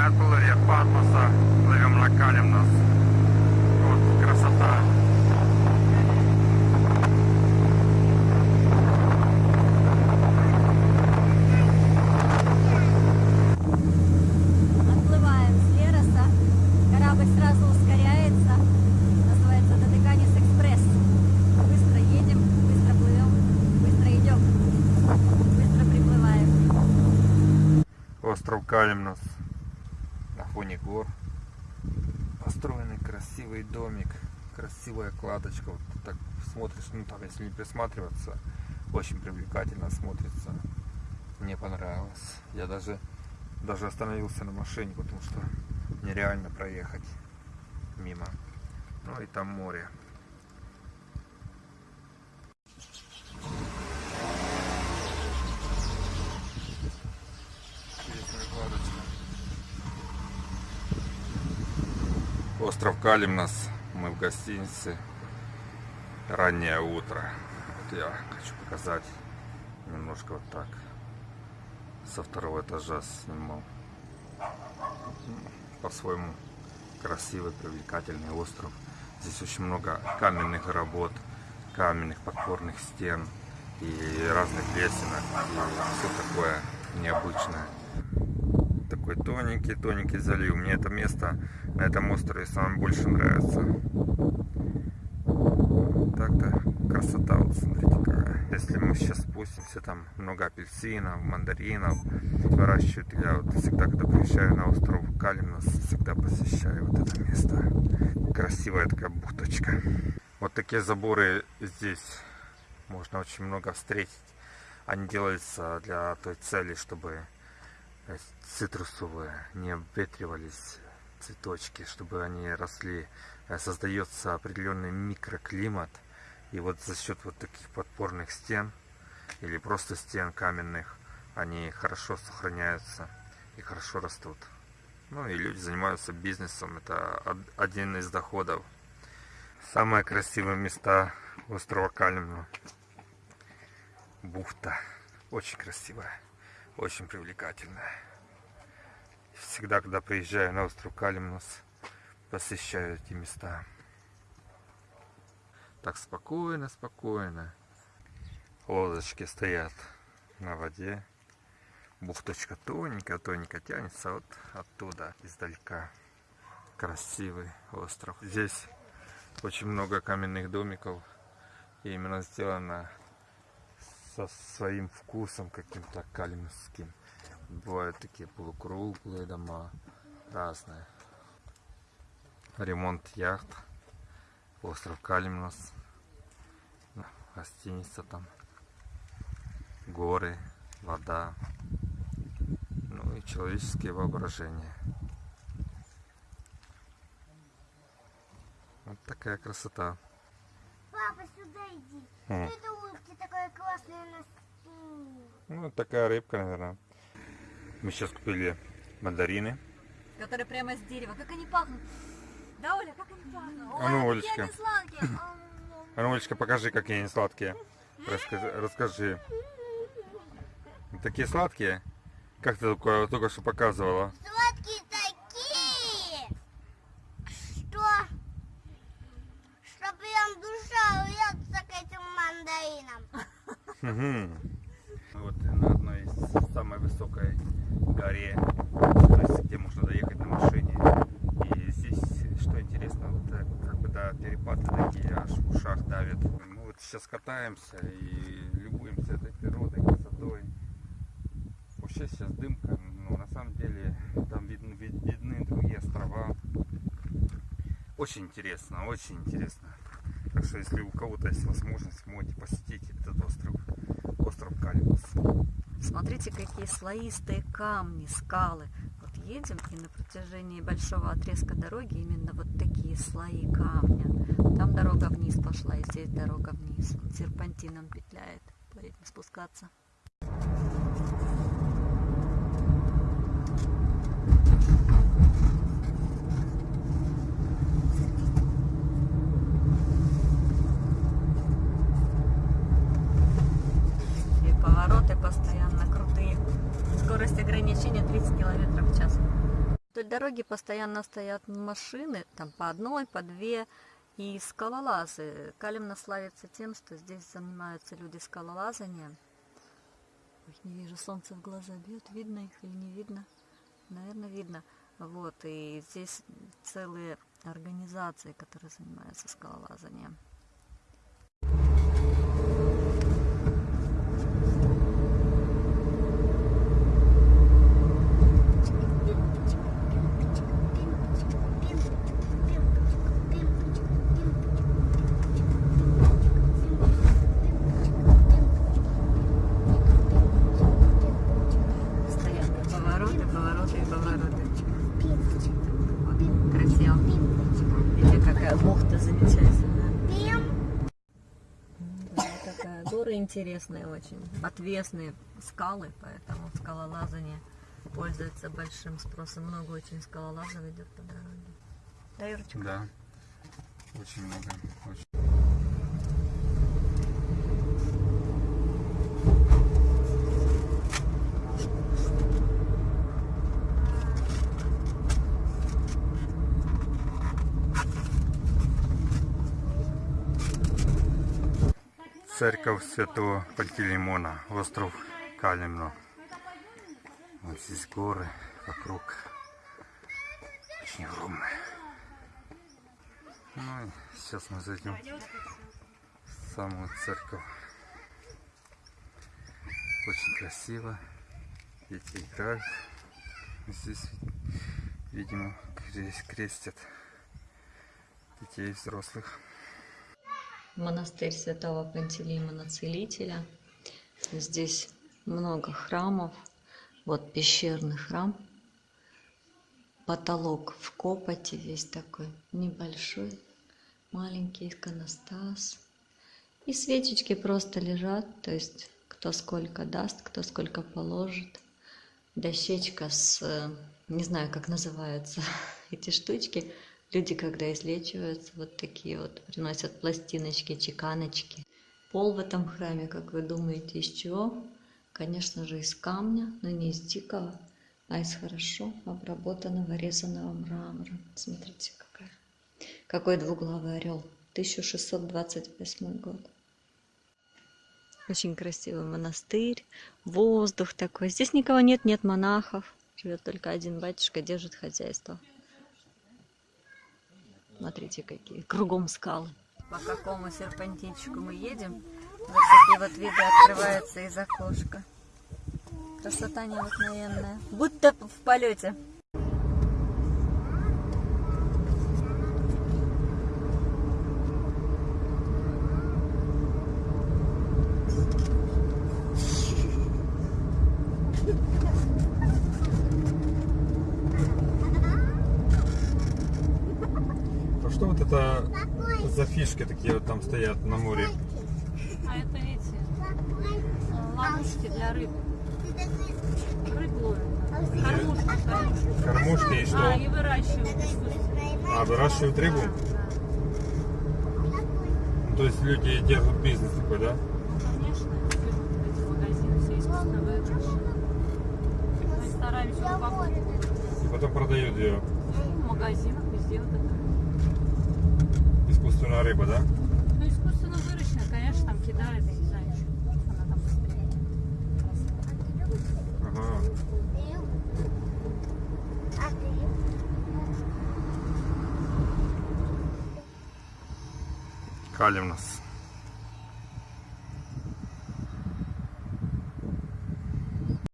От Патмоса, плывем на Калимнос. Вот красота. Отплываем с Лероса. Корабль сразу ускоряется. Называется Додеканис Экспресс. Быстро едем, быстро плывем, быстро идем, быстро приплываем. Остров Калимнос. На фоне гор. Построенный красивый домик. Красивая кладочка. Вот так смотришь, ну там если не присматриваться, очень привлекательно смотрится. Мне понравилось. Я даже даже остановился на машине, потому что нереально проехать мимо. Ну и там море. Интересная кладочка. Остров Калимнос. Мы в гостинице. Раннее утро. Вот я хочу показать немножко вот так. Со второго этажа снимал. По-своему красивый, привлекательный остров. Здесь очень много каменных работ, каменных подпорных стен и разных лесенок. И все такое необычное такой тоненький, тоненький залив. Мне это место на этом острове самое больше нравится. Так-то красота, вот смотрите какая. Если мы сейчас спустимся, там много апельсинов, мандаринов выращивают. Я вот всегда, когда приезжаю на остров Калимнос, всегда посещаю вот это место. Красивая такая бухточка. Вот такие заборы здесь можно очень много встретить. Они делаются для той цели, чтобы цитрусовые не обветривались цветочки, чтобы они росли. Э, Создается определенный микроклимат. И вот за счет вот таких подпорных стен или просто стен каменных, они хорошо сохраняются и хорошо растут. Ну и люди занимаются бизнесом. Это од- один из доходов. Самые красивые места острова Калимна. Бухта. Очень красивая. Очень привлекательная. Всегда, когда приезжаю на остров Калимнос, посещаю эти места. Так спокойно, спокойно. Лодочки стоят на воде. Бухточка тоненькая, тоненько тянется вот оттуда, издалека. Красивый остров. Здесь очень много каменных домиков. И именно сделано со своим вкусом каким-то калимским. Бывают такие полукруглые дома, разные. Ремонт яхт. Остров Калимнос. Гостиница там. Горы, вода. Ну и человеческие воображения. Вот такая красота. Папа, сюда иди. Что это улыбки такая классная на спине? Ну, такая рыбка, наверное. Мы сейчас купили мандарины. Которые прямо с дерева. Как они пахнут? Да, Оля, как они пахнут? А ну, Ой, какие Олечка. они сладкие. А ну, Олечка, покажи, какие они сладкие. Расскажи. расскажи. Такие сладкие? Как ты только, только что показывала? Сладкие такие, что, что прям душа уется к этим мандаринам. Мгм. Вот на одной из самой высокой горе, то есть где можно доехать на машине. И здесь, что интересно, вот э, как бы да, перепады такие аж в ушах давят. Мы вот сейчас катаемся и любуемся этой природой, красотой. Вообще сейчас дымка, но на самом деле там видны, вид- видны другие острова. Очень интересно, очень интересно. Так что если у кого-то есть возможность, можете посетить этот остров. Остров Калимус. Смотрите, какие слоистые камни, скалы. Вот едем, и на протяжении большого отрезка дороги именно вот такие слои камня. Там дорога вниз пошла, и здесь дорога вниз. Серпантином петляет. Поедем спускаться. И повороты постоянно крутые. Скорость ограничения 30 километров в час. дороги постоянно стоят машины, там по одной, по две, и скалолазы. Калимна славится тем, что здесь занимаются люди скалолазанием. Ой, не вижу, солнце в глаза бьет, видно их или не видно? Наверное, видно. Вот, и здесь целые организации, которые занимаются скалолазанием. Постоянно повороты, повороты и повороты. Вот, красиво. Какая бухта замечательная. Да, такая горы интересные очень, отвесные скалы, поэтому скалолазание пользуется большим спросом. Много очень скалолазов идет по дороге. Да, Юрочка? Да. Очень много. Очень. Церковь Святого Пантелеймона, остров Калимно. Вот здесь горы вокруг. Очень огромные. Ну и сейчас мы зайдем в самую церковь. Очень красиво. Дети играют. Здесь, видимо, крест- крестят детей и взрослых. Монастырь Святого Пантелеймона Целителя. Здесь много храмов. Вот пещерный храм. Потолок в копоти весь такой небольшой. Маленький иконостас. И свечечки просто лежат. То есть кто сколько даст, кто сколько положит. Дощечка с... Не знаю, как называются эти штучки. Люди, когда излечиваются, вот такие вот приносят пластиночки, чеканочки. Пол в этом храме, как вы думаете, из чего? Конечно же, из камня, но не из дикого, а из хорошо обработанного резаного мрамора. Смотрите, какая. какой двуглавый орел. 1628 год. Очень красивый монастырь, воздух такой. Здесь никого нет, нет монахов. Живет только один батюшка, держит хозяйство. Смотрите, какие кругом скалы. По какому серпантинчику мы едем, вот такие вот виды открываются из окошка. Красота необыкновенная. Будто в полете. А что вот это за фишки такие вот там стоят на море? А это эти э, ловушки для рыб. Рыб ловят. Кормушки, кормушки. Кормушки и А, что? и выращивают. А, выращивают рыбу? Ну, То есть люди держат бизнес такой, да? Конечно, эти магазины все искусственно выращены. Мы стараемся упаковывать. И потом продают ее. Ну, в магазинах везде вот это. Искусственная рыба, да? Ну, искусственно выращено, конечно, там кидают, я не знаю, что она там быстрее. Ага. Ты? Калимнос.